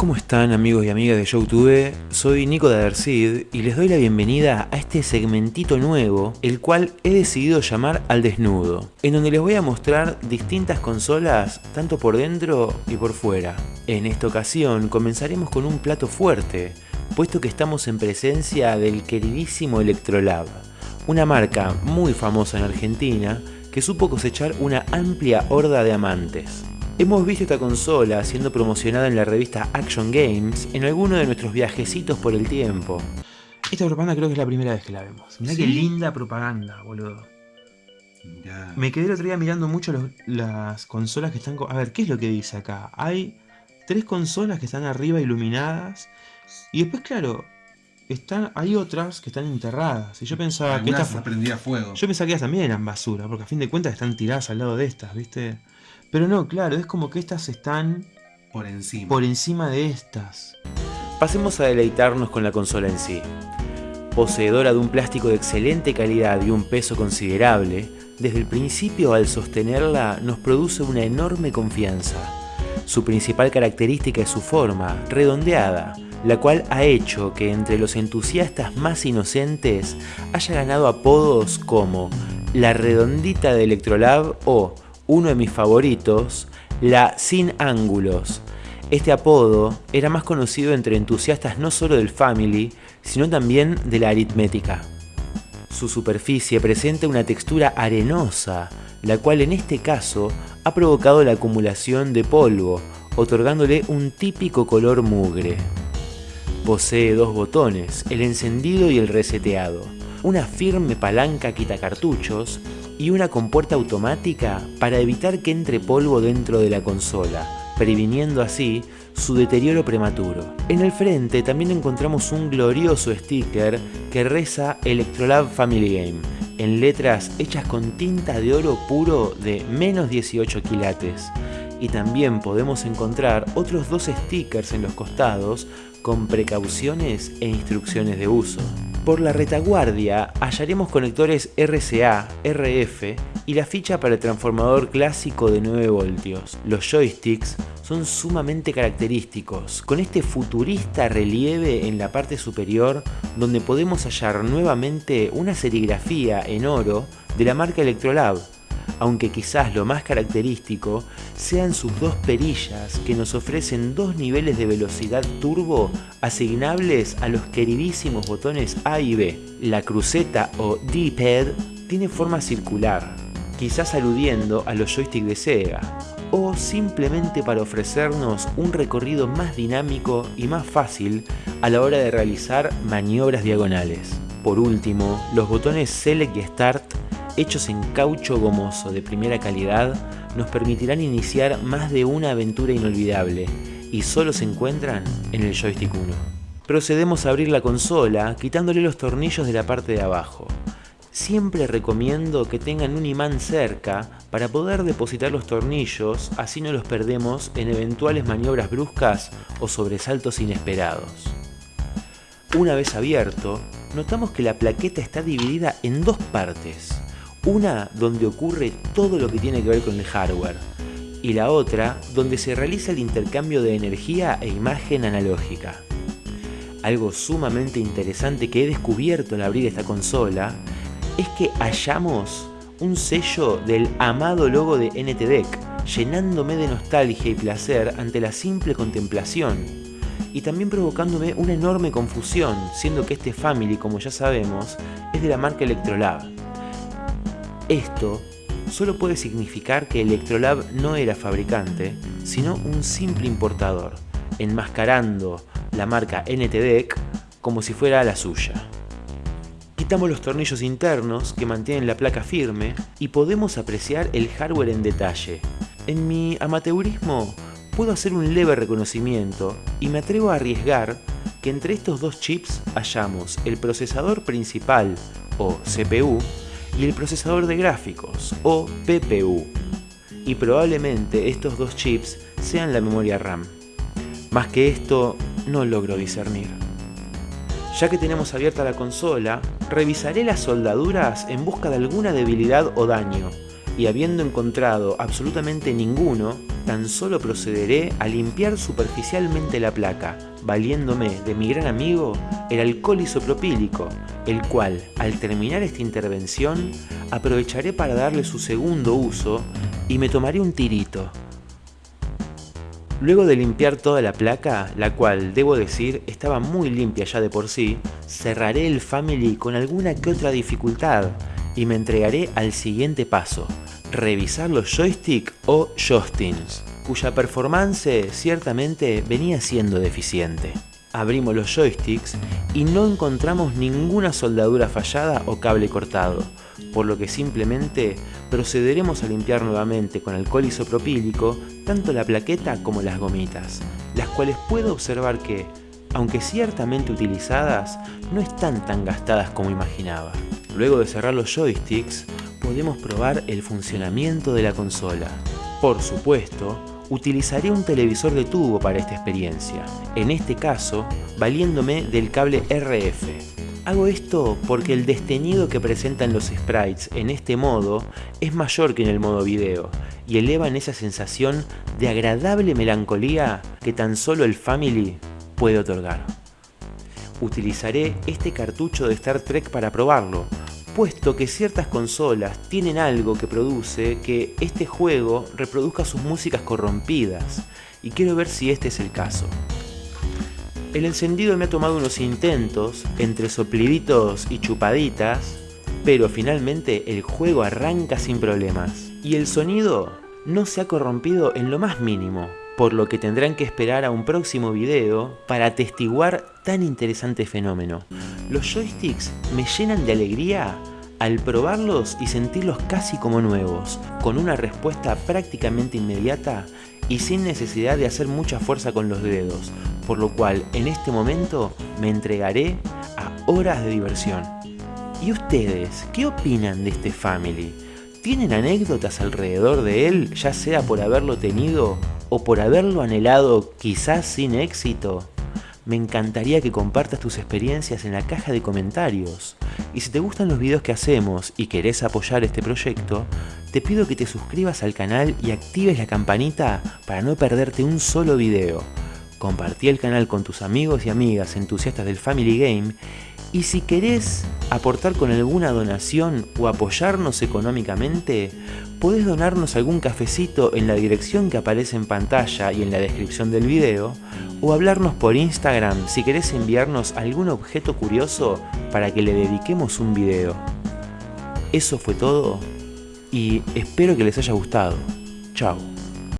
¿Cómo están amigos y amigas de Youtube? Soy Nico de Adercid y les doy la bienvenida a este segmentito nuevo, el cual he decidido llamar Al Desnudo, en donde les voy a mostrar distintas consolas tanto por dentro y por fuera. En esta ocasión comenzaremos con un plato fuerte, puesto que estamos en presencia del queridísimo Electrolab, una marca muy famosa en Argentina que supo cosechar una amplia horda de amantes. Hemos visto esta consola siendo promocionada en la revista Action Games en alguno de nuestros viajecitos por el tiempo. Esta propaganda creo que es la primera vez que la vemos. Mirá qué linda propaganda, boludo. Me quedé el otro día mirando mucho las consolas que están... A ver, ¿qué es lo que dice acá? Hay tres consolas que están arriba iluminadas. Y después, claro, están, hay otras que están enterradas. Y yo pensaba que estas... prendía fuego. Yo pensaba que ellas también eran basura, porque a fin de cuentas están tiradas al lado de estas, ¿viste? Pero no, claro, es como que estas están por encima. por encima de estas. Pasemos a deleitarnos con la consola en sí. Poseedora de un plástico de excelente calidad y un peso considerable, desde el principio al sostenerla nos produce una enorme confianza. Su principal característica es su forma, redondeada, la cual ha hecho que entre los entusiastas más inocentes haya ganado apodos como la redondita de Electrolab o uno de mis favoritos, la Sin Ángulos. Este apodo era más conocido entre entusiastas no solo del Family, sino también de la aritmética. Su superficie presenta una textura arenosa, la cual en este caso ha provocado la acumulación de polvo, otorgándole un típico color mugre. Posee dos botones, el encendido y el reseteado, una firme palanca quitacartuchos y una compuerta automática para evitar que entre polvo dentro de la consola, previniendo así su deterioro prematuro. En el frente también encontramos un glorioso sticker que reza Electrolab Family Game, en letras hechas con tinta de oro puro de menos 18 quilates. Y también podemos encontrar otros dos stickers en los costados con precauciones e instrucciones de uso. Por la retaguardia hallaremos conectores RCA, RF y la ficha para el transformador clásico de 9 voltios. Los joysticks son sumamente característicos, con este futurista relieve en la parte superior donde podemos hallar nuevamente una serigrafía en oro de la marca Electrolab, aunque quizás lo más característico sean sus dos perillas que nos ofrecen dos niveles de velocidad turbo asignables a los queridísimos botones A y B. La cruceta o D-pad tiene forma circular, quizás aludiendo a los joysticks de Sega, o simplemente para ofrecernos un recorrido más dinámico y más fácil a la hora de realizar maniobras diagonales. Por último, los botones Select y Start hechos en caucho gomoso de primera calidad, nos permitirán iniciar más de una aventura inolvidable y solo se encuentran en el joystick 1. Procedemos a abrir la consola quitándole los tornillos de la parte de abajo. Siempre recomiendo que tengan un imán cerca para poder depositar los tornillos, así no los perdemos en eventuales maniobras bruscas o sobresaltos inesperados. Una vez abierto, notamos que la plaqueta está dividida en dos partes. Una donde ocurre todo lo que tiene que ver con el hardware y la otra donde se realiza el intercambio de energía e imagen analógica. Algo sumamente interesante que he descubierto al abrir esta consola es que hallamos un sello del amado logo de NTDEC, llenándome de nostalgia y placer ante la simple contemplación, y también provocándome una enorme confusión, siendo que este Family, como ya sabemos, es de la marca Electrolab. Esto solo puede significar que Electrolab no era fabricante, sino un simple importador, enmascarando la marca NTDEC como si fuera la suya. Quitamos los tornillos internos que mantienen la placa firme y podemos apreciar el hardware en detalle. En mi amateurismo puedo hacer un leve reconocimiento y me atrevo a arriesgar que entre estos dos chips hallamos el procesador principal o CPU y el procesador de gráficos, o PPU, y probablemente estos dos chips sean la memoria RAM. Más que esto, no logro discernir. Ya que tenemos abierta la consola, revisaré las soldaduras en busca de alguna debilidad o daño, y habiendo encontrado absolutamente ninguno, tan solo procederé a limpiar superficialmente la placa, valiéndome de mi gran amigo el alcohol isopropílico, el cual, al terminar esta intervención, aprovecharé para darle su segundo uso y me tomaré un tirito. Luego de limpiar toda la placa, la cual, debo decir, estaba muy limpia ya de por sí, cerraré el Family con alguna que otra dificultad y me entregaré al siguiente paso, revisar los joystick o joystings, cuya performance ciertamente venía siendo deficiente. Abrimos los joysticks y no encontramos ninguna soldadura fallada o cable cortado, por lo que simplemente procederemos a limpiar nuevamente con alcohol isopropílico tanto la plaqueta como las gomitas, las cuales puedo observar que, aunque ciertamente utilizadas, no están tan gastadas como imaginaba. Luego de cerrar los joysticks, podemos probar el funcionamiento de la consola. Por supuesto, utilizaré un televisor de tubo para esta experiencia, en este caso valiéndome del cable RF. Hago esto porque el desteñido que presentan los sprites en este modo es mayor que en el modo video y elevan esa sensación de agradable melancolía que tan solo el Family puede otorgar. Utilizaré este cartucho de Star Trek para probarlo, puesto que ciertas consolas tienen algo que produce que este juego reproduzca sus músicas corrompidas, y quiero ver si este es el caso. El encendido me ha tomado unos intentos, entre sopliditos y chupaditas, pero finalmente el juego arranca sin problemas. Y el sonido no se ha corrompido en lo más mínimo, por lo que tendrán que esperar a un próximo video para atestiguar tan interesante fenómeno. Los joysticks me llenan de alegría al probarlos y sentirlos casi como nuevos, con una respuesta prácticamente inmediata y sin necesidad de hacer mucha fuerza con los dedos, por lo cual en este momento me entregaré a horas de diversión. ¿Y ustedes qué opinan de este Family? ¿Tienen anécdotas alrededor de él, ya sea por haberlo tenido o por haberlo anhelado quizás sin éxito? Me encantaría que compartas tus experiencias en la caja de comentarios. Y si te gustan los videos que hacemos y querés apoyar este proyecto, te pido que te suscribas al canal y actives la campanita para no perderte un solo video. Compartí el canal con tus amigos y amigas entusiastas del Family Game y si querés aportar con alguna donación o apoyarnos económicamente, podés donarnos algún cafecito en la dirección que aparece en pantalla y en la descripción del video, o hablarnos por Instagram si querés enviarnos algún objeto curioso para que le dediquemos un video. Eso fue todo y espero que les haya gustado. Chao.